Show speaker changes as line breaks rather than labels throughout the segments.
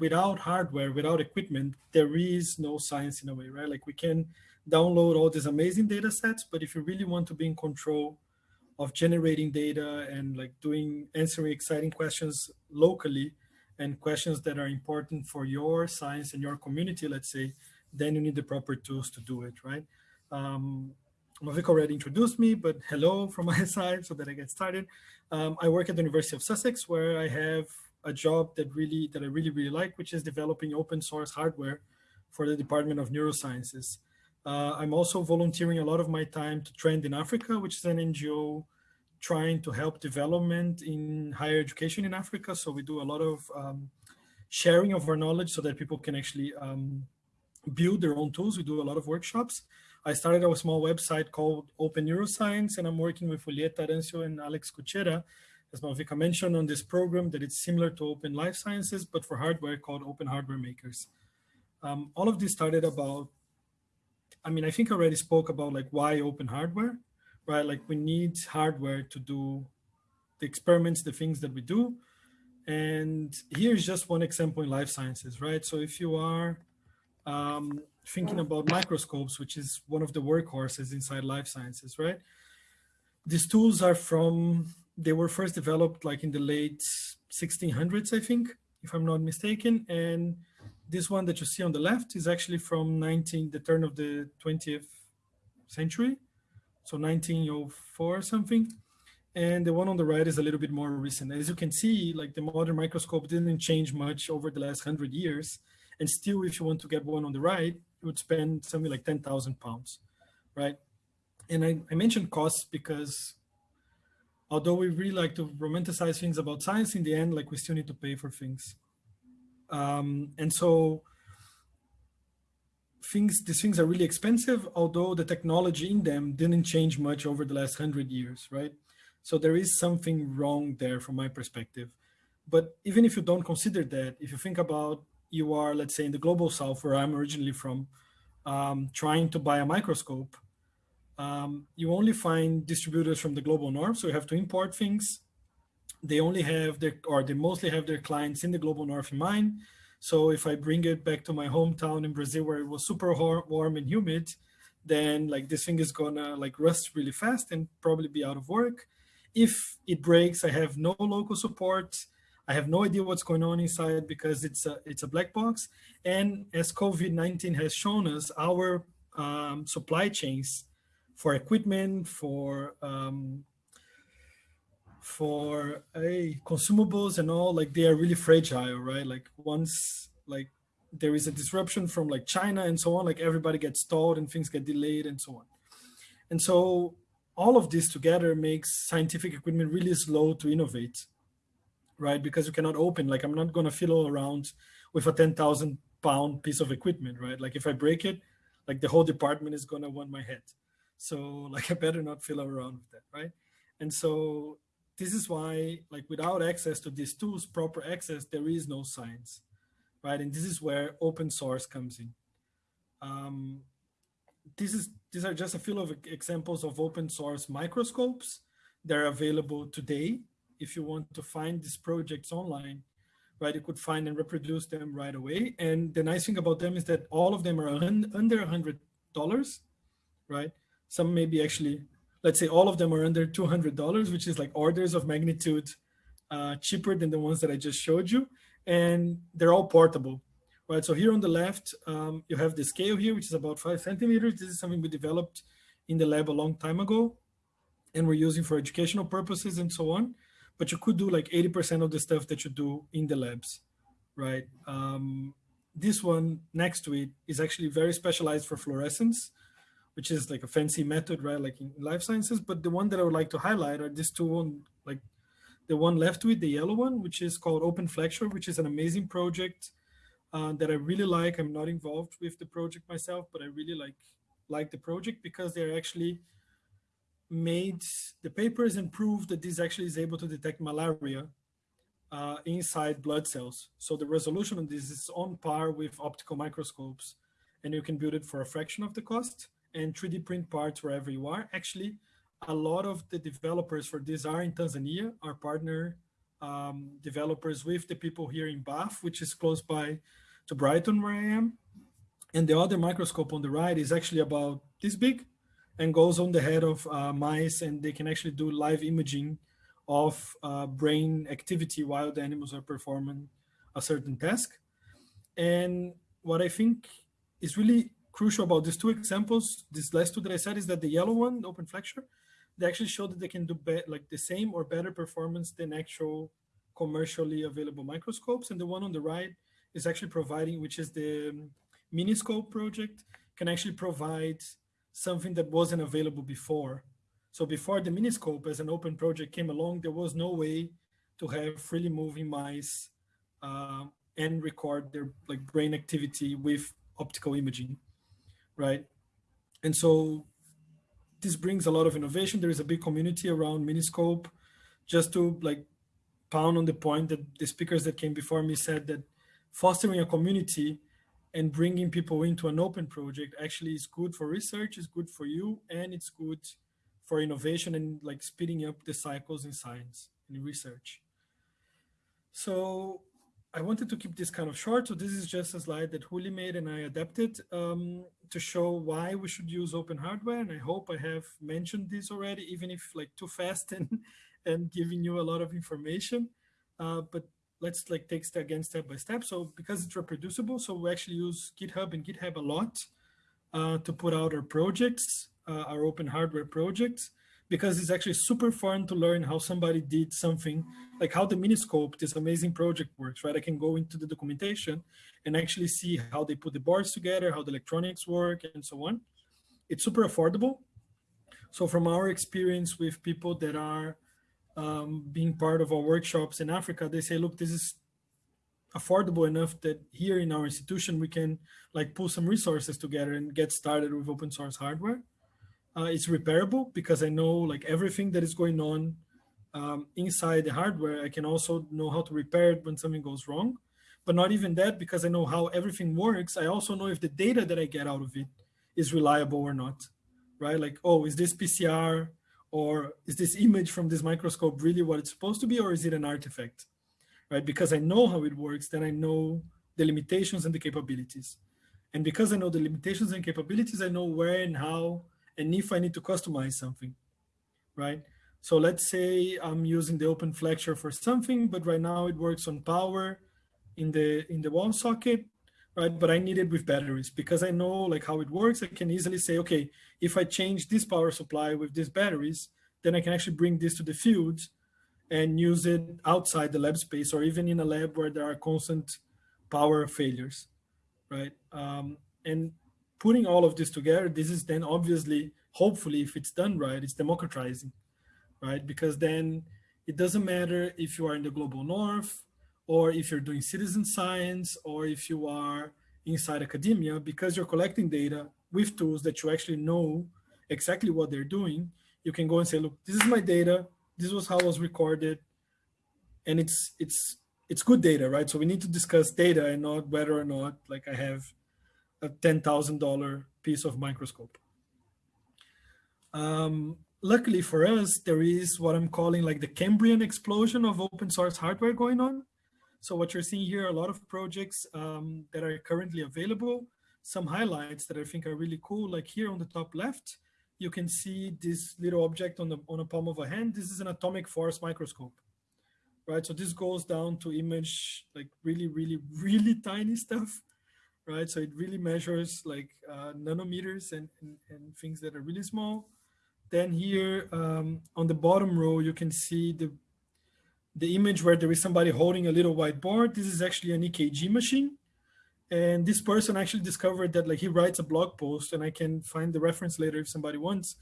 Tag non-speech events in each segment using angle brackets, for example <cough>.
without hardware, without equipment, there is no science in a way, right? Like we can download all these amazing data sets, but if you really want to be in control of generating data and like doing answering exciting questions locally and questions that are important for your science and your community, let's say, then you need the proper tools to do it, right? Um, Malvika already introduced me, but hello from <laughs> my side so that I get started. Um, I work at the University of Sussex where I have a job that really that I really, really like, which is developing open source hardware for the Department of Neurosciences. Uh, I'm also volunteering a lot of my time to Trend in Africa, which is an NGO trying to help development in higher education in Africa. So we do a lot of um, sharing of our knowledge so that people can actually um, build their own tools. We do a lot of workshops. I started a small website called Open Neuroscience, and I'm working with Julieta Arancio and Alex Kutschera, as Malvika mentioned, on this program that it's similar to Open Life Sciences, but for hardware called Open Hardware Makers. Um, all of this started about, I mean, I think I already spoke about like why open hardware, right? Like we need hardware to do the experiments, the things that we do. And here's just one example in life sciences, right? So if you are um, thinking about microscopes, which is one of the workhorses inside life sciences, right? These tools are from, they were first developed like in the late 1600s, I think, if I'm not mistaken. And this one that you see on the left is actually from 19, the turn of the 20th century. So 1904 or something. And the one on the right is a little bit more recent. As you can see, like the modern microscope didn't change much over the last hundred years. And still, if you want to get one on the right, you would spend something like 10,000 pounds, right? And I, I mentioned costs because although we really like to romanticize things about science, in the end, like we still need to pay for things. Um, and so things, these things are really expensive, although the technology in them didn't change much over the last hundred years, right? So there is something wrong there from my perspective. But even if you don't consider that, if you think about you are, let's say, in the global south, where I'm originally from, um, trying to buy a microscope, um, you only find distributors from the global north. So you have to import things. They only have their, or they mostly have their clients in the global north in mind. So if I bring it back to my hometown in Brazil, where it was super warm and humid, then like this thing is gonna like rust really fast and probably be out of work. If it breaks, I have no local support. I have no idea what's going on inside because it's a, it's a black box. And as COVID-19 has shown us, our um, supply chains for equipment, for um, for a consumables and all, like they are really fragile, right? Like once like there is a disruption from like China and so on, like everybody gets stalled and things get delayed and so on. And so all of this together makes scientific equipment really slow to innovate right? Because you cannot open, like I'm not gonna fiddle around with a 10,000 pound piece of equipment, right? Like if I break it, like the whole department is gonna want my head. So <laughs> like I better not fiddle around with that, right? And so this is why like without access to these tools, proper access, there is no science, right? And this is where open source comes in. Um, this is these are just a few of examples of open source microscopes. They're available today if you want to find these projects online, right, you could find and reproduce them right away. And the nice thing about them is that all of them are under a $100, right? Some maybe actually, let's say all of them are under $200, which is like orders of magnitude uh, cheaper than the ones that I just showed you. And they're all portable, right? So here on the left, um, you have the scale here, which is about five centimeters. This is something we developed in the lab a long time ago and we're using for educational purposes and so on but you could do like 80% of the stuff that you do in the labs, right? Um, this one next to it is actually very specialized for fluorescence, which is like a fancy method, right? Like in life sciences. But the one that I would like to highlight are these two on like the one left with the yellow one, which is called Open Flexure, which is an amazing project uh, that I really like. I'm not involved with the project myself, but I really like like the project because they're actually made the papers and proved that this actually is able to detect malaria uh, inside blood cells. So the resolution of this is on par with optical microscopes and you can build it for a fraction of the cost and 3D print parts wherever you are. Actually, a lot of the developers for this are in Tanzania. Our partner um, developers with the people here in Bath, which is close by to Brighton where I am. And the other microscope on the right is actually about this big and goes on the head of uh, mice and they can actually do live imaging of uh, brain activity while the animals are performing a certain task. And what I think is really crucial about these two examples, these last two that I said, is that the yellow one, open flexure, they actually show that they can do like the same or better performance than actual commercially available microscopes. And the one on the right is actually providing, which is the um, Miniscope project, can actually provide something that wasn't available before. So before the Miniscope as an open project came along, there was no way to have freely moving mice uh, and record their like brain activity with optical imaging, right? And so this brings a lot of innovation. There is a big community around Miniscope. Just to like pound on the point that the speakers that came before me said that fostering a community and bringing people into an open project actually is good for research, is good for you, and it's good for innovation and like speeding up the cycles in science and research. So I wanted to keep this kind of short. So this is just a slide that Juli made and I adapted um, to show why we should use open hardware. And I hope I have mentioned this already, even if like too fast <laughs> and, and giving you a lot of information. Uh, but let's like take step again step by step. So because it's reproducible, so we actually use GitHub and GitHub a lot uh, to put out our projects, uh, our open hardware projects, because it's actually super fun to learn how somebody did something, like how the Miniscope, this amazing project works, right? I can go into the documentation and actually see how they put the boards together, how the electronics work, and so on. It's super affordable. So from our experience with people that are um, being part of our workshops in Africa, they say, look, this is affordable enough that here in our institution, we can like pull some resources together and get started with open source hardware. Uh, it's repairable because I know like everything that is going on um, inside the hardware. I can also know how to repair it when something goes wrong. But not even that, because I know how everything works. I also know if the data that I get out of it is reliable or not, right? Like, oh, is this PCR or is this image from this microscope really what it's supposed to be, or is it an artifact, right? Because I know how it works, then I know the limitations and the capabilities. And because I know the limitations and capabilities, I know where and how, and if I need to customize something, right? So let's say I'm using the open flexure for something, but right now it works on power in the in the wall socket, right? But I need it with batteries because I know like how it works. I can easily say, okay, if I change this power supply with these batteries, then I can actually bring this to the field and use it outside the lab space or even in a lab where there are constant power failures, right? Um, and putting all of this together, this is then obviously, hopefully, if it's done right, it's democratizing, right? Because then it doesn't matter if you are in the global north or if you're doing citizen science, or if you are inside academia, because you're collecting data with tools that you actually know exactly what they're doing, you can go and say, look, this is my data. This was how it was recorded. And it's it's it's good data, right? So we need to discuss data and not whether or not like I have a $10,000 piece of microscope. Um, luckily for us, there is what I'm calling like the Cambrian explosion of open source hardware going on. So what you're seeing here, a lot of projects um, that are currently available, some highlights that I think are really cool, like here on the top left, you can see this little object on the on a palm of a hand. This is an atomic force microscope, right? So this goes down to image like really, really, really tiny stuff, right? So it really measures like uh, nanometers and, and, and, things that are really small. Then here um, on the bottom row, you can see the the image where there is somebody holding a little whiteboard. This is actually an EKG machine. And this person actually discovered that like he writes a blog post and I can find the reference later if somebody wants,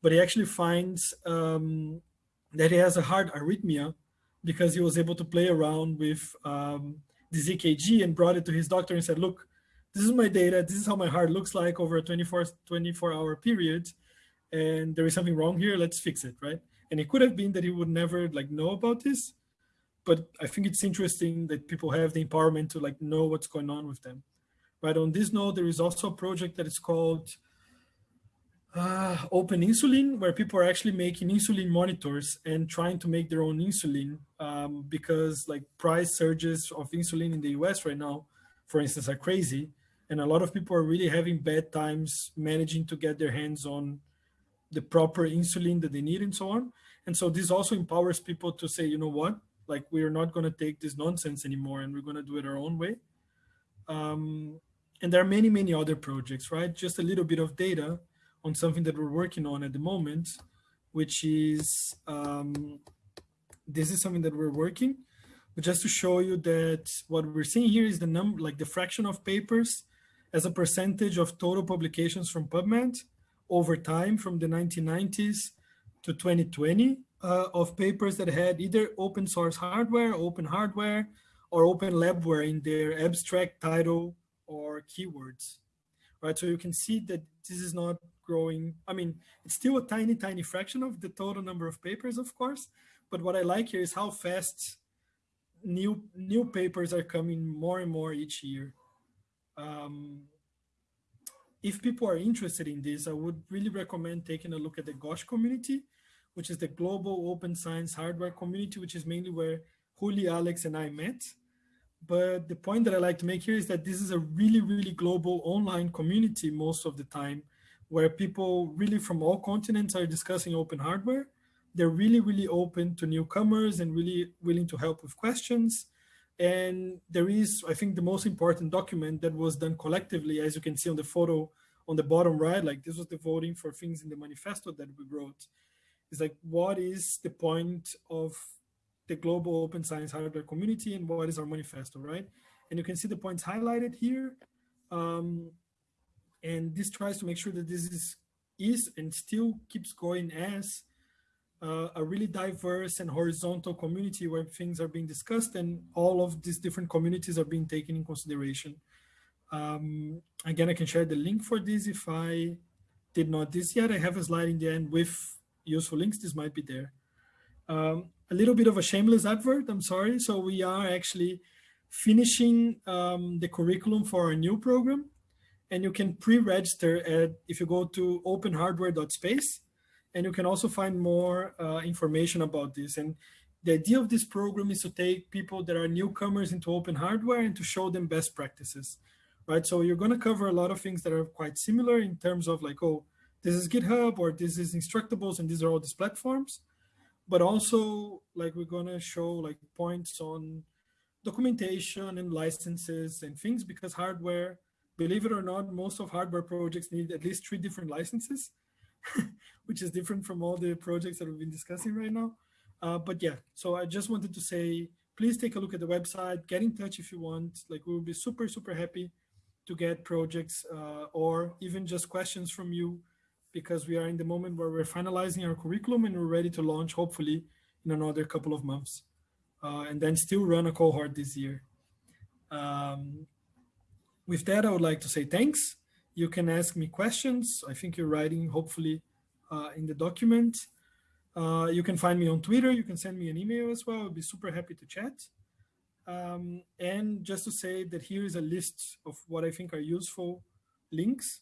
but he actually finds um, that he has a heart arrhythmia because he was able to play around with um, this EKG and brought it to his doctor and said, look, this is my data. This is how my heart looks like over a 24, 24 hour period. And there is something wrong here. Let's fix it, right? And it could have been that he would never like know about this, but I think it's interesting that people have the empowerment to like know what's going on with them. Right on this note, there is also a project that is called uh, open insulin, where people are actually making insulin monitors and trying to make their own insulin um, because like price surges of insulin in the US right now, for instance, are crazy. And a lot of people are really having bad times managing to get their hands on the proper insulin that they need and so on. And so this also empowers people to say, you know what, like we're not going to take this nonsense anymore and we're going to do it our own way. Um, and there are many, many other projects, right? Just a little bit of data on something that we're working on at the moment, which is, um, this is something that we're working, but just to show you that what we're seeing here is the number, like the fraction of papers as a percentage of total publications from PubMed over time from the 1990s to 2020 uh, of papers that had either open source hardware, open hardware, or open labware in their abstract title or keywords, right? So you can see that this is not growing. I mean, it's still a tiny, tiny fraction of the total number of papers, of course. But what I like here is how fast new new papers are coming more and more each year. Um, if people are interested in this, I would really recommend taking a look at the GOSH community, which is the Global Open Science Hardware Community, which is mainly where Juli, Alex, and I met. But the point that I like to make here is that this is a really, really global online community most of the time, where people really from all continents are discussing open hardware. They're really, really open to newcomers and really willing to help with questions. And there is, I think, the most important document that was done collectively, as you can see on the photo on the bottom right, like this was the voting for things in the manifesto that we wrote. It's like, what is the point of the global open science hardware community and what is our manifesto, right? And you can see the points highlighted here. Um, and this tries to make sure that this is, is and still keeps going as uh, a really diverse and horizontal community where things are being discussed and all of these different communities are being taken in consideration. Um, again, I can share the link for this if I did not this yet. I have a slide in the end with useful links. This might be there. Um, a little bit of a shameless advert, I'm sorry. So we are actually finishing um, the curriculum for our new program. And you can pre-register at, if you go to openhardware.space, and you can also find more uh, information about this. And the idea of this program is to take people that are newcomers into open hardware and to show them best practices, right? So you're gonna cover a lot of things that are quite similar in terms of like, oh, this is GitHub or this is Instructables and these are all these platforms. But also like we're gonna show like points on documentation and licenses and things because hardware, believe it or not, most of hardware projects need at least three different licenses. <laughs> which is different from all the projects that we've been discussing right now. Uh, but yeah, so I just wanted to say, please take a look at the website, get in touch if you want. Like we will be super, super happy to get projects uh, or even just questions from you because we are in the moment where we're finalizing our curriculum and we're ready to launch hopefully in another couple of months uh, and then still run a cohort this year. Um, with that, I would like to say thanks you can ask me questions. I think you're writing, hopefully, uh, in the document. Uh, you can find me on Twitter. You can send me an email as well. I'll be super happy to chat. Um, and just to say that here is a list of what I think are useful links